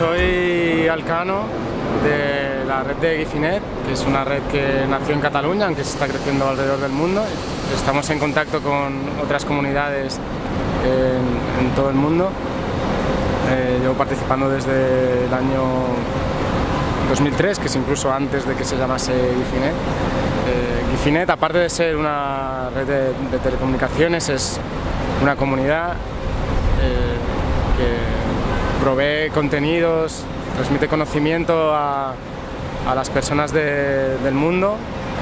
soy Alcano de la red de Gifinet, que es una red que nació en Cataluña, aunque se está creciendo alrededor del mundo. Estamos en contacto con otras comunidades en, todo el mundo. Eh, llevo participando desde el año 2003, que es incluso antes de que se llamase Gifinet. Eh, Gifinet, aparte de ser una red de, de telecomunicaciones, es una comunidad eh, que provee contenidos, transmite conocimiento a, a las personas de, del mundo.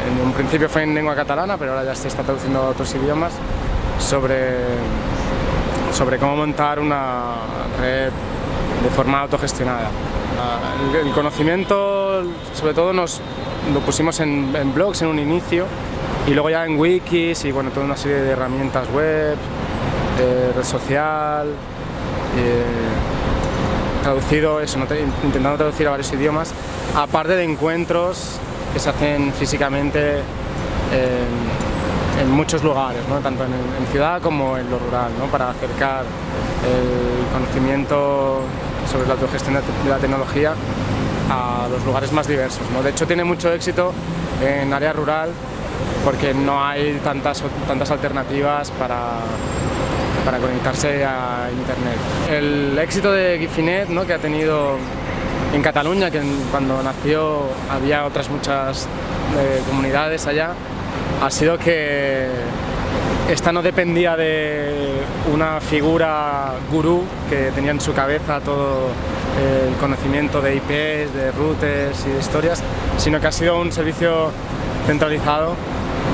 En un principio fue en lengua catalana, pero ahora ya se está traduciendo a otros idiomas sobre, sobre cómo montar una red de forma autogestionada. El, conocimiento, sobre todo, nos lo pusimos en, en, blogs en un inicio y luego ya en wikis y bueno, toda una serie de herramientas web, eh, red social, eh, traducido eso, intentando traducir a varios idiomas, aparte de encuentros que se hacen físicamente en, muchos lugares, tanto en, ciudad como en lo rural, para acercar el conocimiento sobre la autogestión de la tecnología a los lugares más diversos. De hecho tiene mucho éxito en área rural porque no hay tantas alternativas para, para conectarse a internet. El éxito de Gifinet ¿no? que ha tenido en Cataluña, que cuando nació había otras muchas eh, comunidades allá, ha sido que esta no dependía de una figura gurú que tenía en su cabeza todo el conocimiento de IPs, de routers y de historias, sino que ha sido un servicio centralizado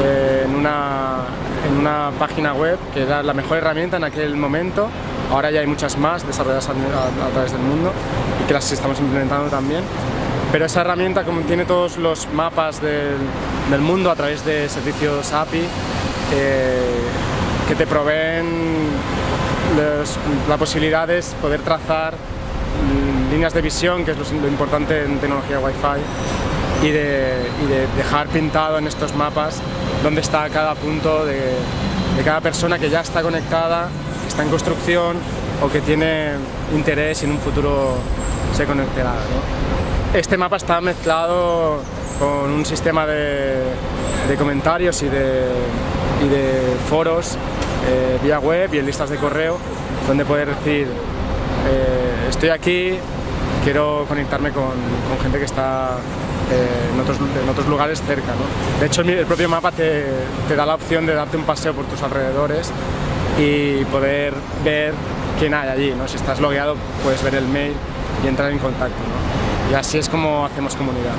eh, en, una, en una página web que era la mejor herramienta en aquel momento. Ahora ya hay muchas más desarrolladas a, través del mundo y que las estamos implementando también. Pero esa herramienta contiene todos los mapas del, del mundo a través de servicios API eh, que te proveen los, la posibilidad de poder trazar líneas de visión, que es lo, lo importante en tecnología Wi-Fi, y de, dejar pintado en estos mapas dónde está cada punto de, cada persona que ya está conectada, que está en construcción o que tiene interés en un futuro se conectará. Este mapa está mezclado con un sistema de, comentarios y de, foros eh, vía web y en listas de correo donde poder decir eh, estoy aquí, quiero conectarme con, gente que está en, otros, en, otros, lugares cerca. ¿no? De hecho el propio mapa te, te, da la opción de darte un paseo por tus alrededores y poder ver quién hay allí. ¿no? Si estás logueado puedes ver el mail y entrar en contacto. ¿no? Y así es como hacemos comunidad.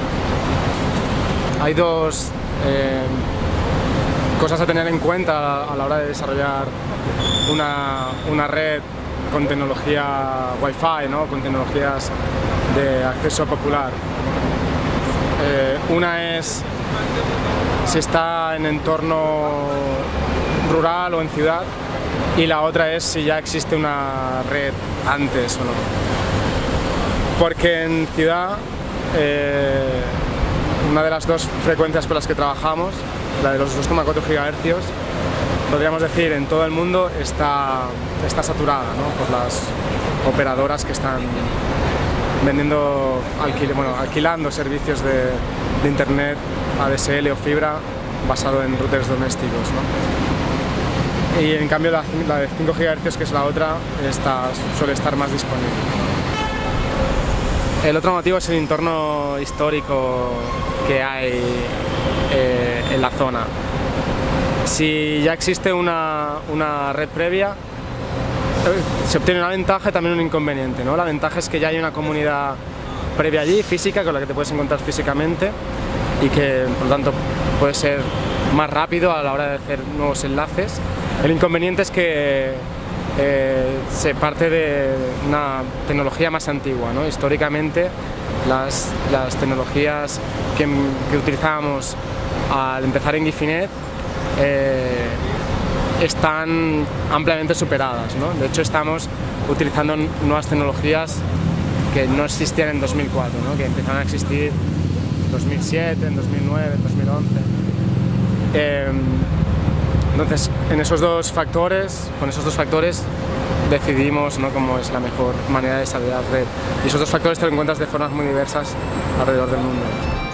Hay dos eh, cosas a tener en cuenta a la hora de desarrollar una, una red con tecnología Wi-Fi, ¿no? con tecnologías de acceso popular. Eh, una es si está en entorno rural o en ciudad y la otra es si ya existe una red antes o no. Porque en ciudad eh, una de las dos frecuencias con las que trabajamos, la de los 2,4 GHz, podríamos decir en todo el mundo está, está saturada ¿no? por las operadoras que están vendiendo, alquil, bueno, alquilando servicios de, internet ADSL o fibra basado en routers domésticos. ¿no? Y en cambio la, de 5 GHz, que es la otra, está, suele estar más disponible. El otro motivo es el entorno histórico que hay eh, en la zona. Si ya existe una, una red previa, se obtiene una ventaja y también un inconveniente. ¿no? La ventaja es que ya hay una comunidad previa allí, física, con la que te puedes encontrar físicamente y que por lo tanto puede ser más rápido a la hora de hacer nuevos enlaces. El inconveniente es que eh, se parte de una tecnología más antigua. ¿no? Históricamente las, las tecnologías que, que, utilizábamos al empezar en Gifinet eh, están ampliamente superadas. ¿no? De hecho estamos utilizando nuevas tecnologías que no existían en 2004, ¿no? que empezaron a existir en 2007, en 2009, en 2011. Eh, entonces, en esos dos factores, con esos dos factores, decidimos ¿no? cómo es la mejor manera de desarrollar red. Y esos dos factores te lo encuentras de formas muy diversas alrededor del mundo.